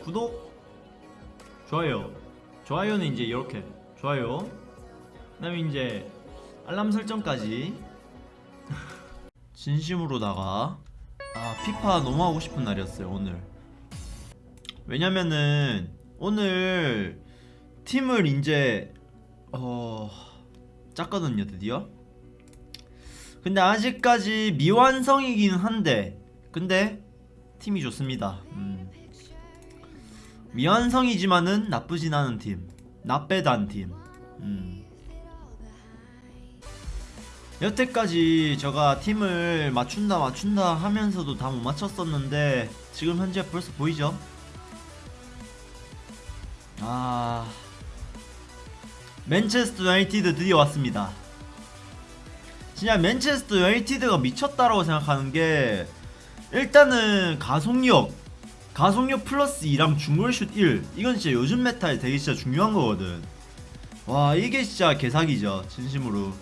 구독 좋아요. 좋아요는 이제 이렇게. 좋아요. 그 다음에 이제 알람 설정까지. 진심으로다가 아 피파 너무 하고 싶은 날이었어요 오늘. 왜냐면은 오늘 팀을 이제 어 짰거든요 드디어. 근데 아직까지 미완성이긴 한데 근데 팀이 좋습니다. 음. 미완성이지만은 나쁘진 않은 팀 나빼단 팀 음. 여태까지 제가 팀을 맞춘다 맞춘다 하면서도 다 못 맞췄었는데 지금 현재 벌써 보이죠? 아 맨체스터 유나이티드 드디어 왔습니다 진짜 맨체스터 유나이티드가 미쳤다라고 생각하는 게 일단은 가속력 가속력 플러스 2랑 중거리슛 1 이건 진짜 요즘 메타에 되게 진짜 중요한 거거든. 와 이게 진짜 개사기죠 진심으로